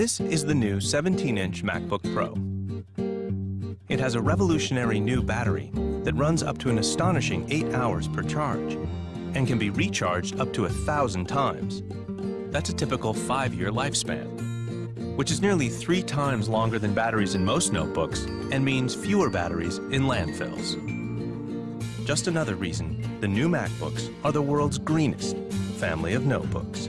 This is the new 17-inch MacBook Pro. It has a revolutionary new battery that runs up to an astonishing 8 hours per charge and can be recharged up to a thousand times. That's a typical 5-year lifespan, which is nearly three times longer than batteries in most notebooks and means fewer batteries in landfills. Just another reason the new MacBooks are the world's greenest family of notebooks.